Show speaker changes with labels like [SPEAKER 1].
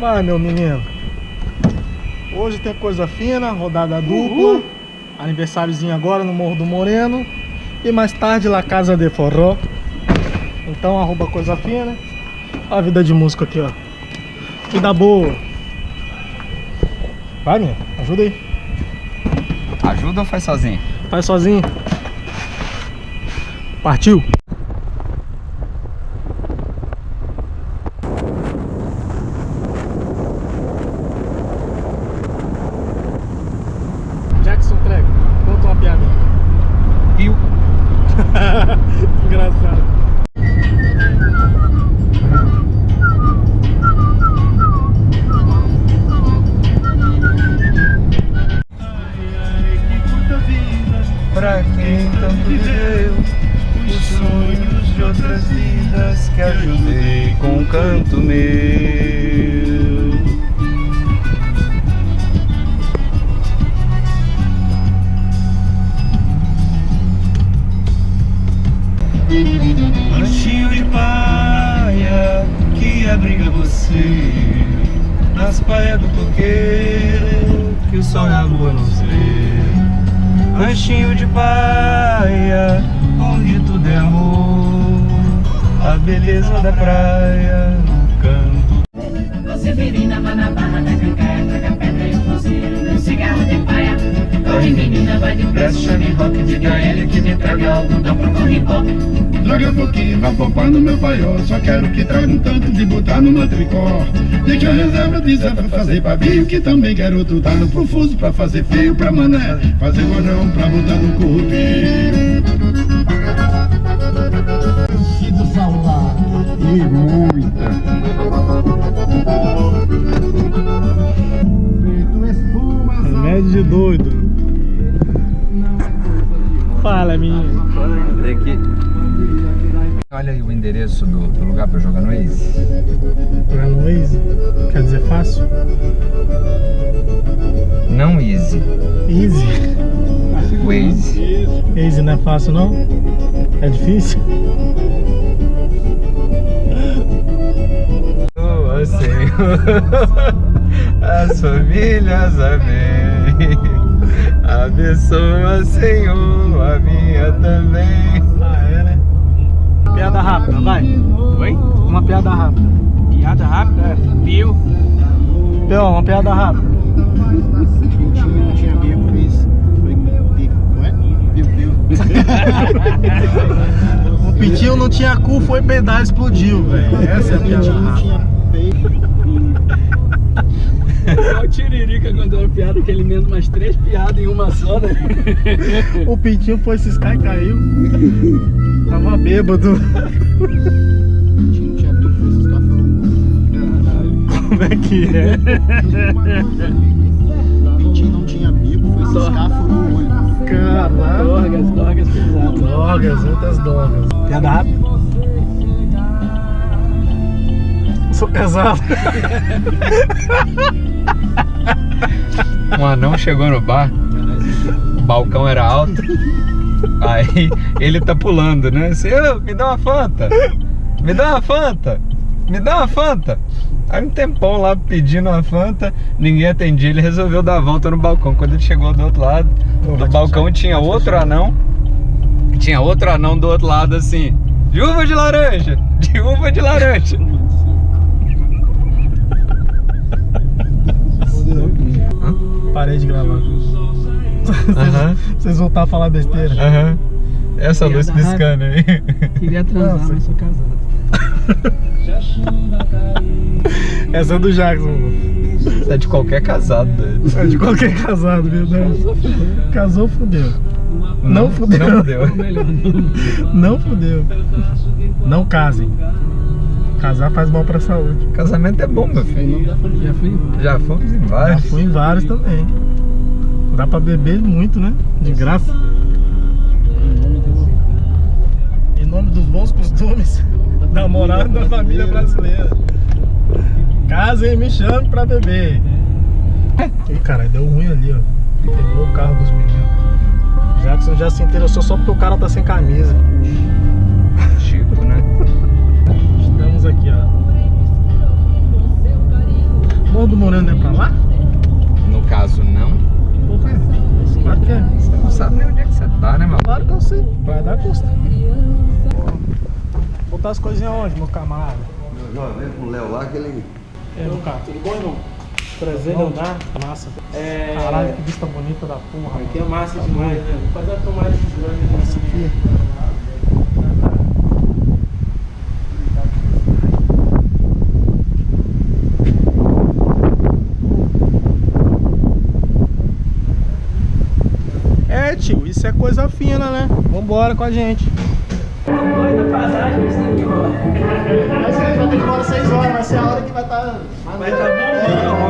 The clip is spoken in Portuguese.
[SPEAKER 1] Vai, meu menino. Hoje tem coisa fina, rodada dupla. Aniversáriozinho agora no Morro do Moreno. E mais tarde lá Casa de Forró. Então arroba coisa fina. Olha a vida de músico aqui, ó. Vida boa. Vai, minha. Ajuda aí.
[SPEAKER 2] Ajuda ou faz sozinho?
[SPEAKER 1] Faz sozinho. Partiu.
[SPEAKER 2] Que ajudei com um canto meu. Lanchinho de paia que abriga você nas praias do coqueiro que o sol e a lua nos vê. Lanchinho de paia onde tudo é amor, a beleza da praia no canto.
[SPEAKER 3] Você virina, vai na barra da cancaia, traga pedra e um fuzil, um cigarro de paia. Corre menina, vai depressa, chame rock, diga a ele que me traga algodão pro corribó.
[SPEAKER 4] Traga um pouquinho, vai poupar no meu paiol Só quero que traga um tanto de botar no meu tricó Deixa a reserva de Zé pra fazer pavio Que também quero tudo no profuso pra fazer fio Pra mané, fazer rojão pra botar no corpinho E muita
[SPEAKER 1] Remédio de doido. Fala, menino.
[SPEAKER 2] Olha aí o endereço do, do lugar pra jogar no Waze.
[SPEAKER 1] Jogar no Waze? Quer dizer fácil?
[SPEAKER 2] Não easy.
[SPEAKER 1] Easy.
[SPEAKER 2] Waze.
[SPEAKER 1] Easy não é fácil não? É difícil?
[SPEAKER 2] as famílias, amém. Abençoa, Senhor, a minha também.
[SPEAKER 1] Ah, é, né? Piada rápida, vai.
[SPEAKER 5] Oi?
[SPEAKER 1] Uma piada rápida.
[SPEAKER 5] Piada rápida? É. Viu?
[SPEAKER 1] Peão, uma piada rápida.
[SPEAKER 6] Tinha, não tinha bico, fiz. Foi bico. Ué? Viu, viu.
[SPEAKER 1] O pitinho não tinha cu, foi pedar e explodiu, velho. Essa é a piada rápida.
[SPEAKER 6] Peito.
[SPEAKER 5] Igual o Tiririca quando era piada, que ele emenda umas três piadas em uma só, né?
[SPEAKER 1] O pintinho foi ciscar e caiu. Tava bêbado. Como é que é?
[SPEAKER 6] Pintinho não tinha bico, foi ciscar, furou o olho.
[SPEAKER 1] Caralho.
[SPEAKER 5] Dorgas, dorgas pesadas.
[SPEAKER 1] Drogas, outras drogas. Piada rápida. Casado.
[SPEAKER 2] Um anão chegou no bar, o balcão era alto, aí ele tá pulando, né? Assim, "Ô, me dá uma Fanta, me dá uma Fanta, me dá uma Fanta. Aí um tempão lá pedindo uma Fanta, ninguém atendia, ele resolveu dar a volta no balcão. Quando ele chegou do outro lado
[SPEAKER 1] Pô,
[SPEAKER 2] do balcão tinha outro anão, tinha outro anão do outro lado assim, de uva de laranja, de uva de laranja.
[SPEAKER 1] Parei de gravar. Vocês voltaram a falar besteira.
[SPEAKER 2] Essa luz piscando aí.
[SPEAKER 5] Queria transar,
[SPEAKER 1] Nossa.
[SPEAKER 5] mas sou casado.
[SPEAKER 1] Essa é do Jackson.
[SPEAKER 2] Isso é de qualquer casado. doido.
[SPEAKER 1] É de qualquer casado, verdade. Casou, fudeu. Não fudeu.
[SPEAKER 2] Não fudeu.
[SPEAKER 5] Não.
[SPEAKER 1] Não fudeu. Não casem. Casar faz mal pra saúde.
[SPEAKER 2] Casamento é bom, meu filho.
[SPEAKER 5] Já fui.
[SPEAKER 2] Já fomos em
[SPEAKER 1] Já
[SPEAKER 2] vários.
[SPEAKER 1] fui em vários também. Dá pra beber muito, né? De graça. Em nome dos bons costumes da moral da família brasileira. Casem e me chame pra beber. Ih, cara, deu ruim ali, ó. Quebrou o carro dos meninos. Jackson já se interessou só porque o cara tá sem camisa.
[SPEAKER 2] Tipo, né?
[SPEAKER 1] Estamos aqui, ó. Morro do Moreno é pra lá? Sei. Vai dar custa. Botar as coisinhas onde, meu camarada?
[SPEAKER 7] Eu já veio com o Léo lá que ele.
[SPEAKER 1] E aí, Lucas? Tudo bom, irmão? Prazer em andar. Massa.
[SPEAKER 2] É.
[SPEAKER 1] Caralho, que vista bonita da porra.
[SPEAKER 2] Aqui é massa demais, né? Vou fazer uma tomada de drone
[SPEAKER 1] Essa aqui. É, tio, isso é coisa fina, né? Vambora com a gente.
[SPEAKER 2] Doida passagem, isso aqui, ó.
[SPEAKER 1] Mas a gente vai ter que ir embora 6 horas, vai ser a hora que vai estar.
[SPEAKER 2] Vai tá bombando, ó, é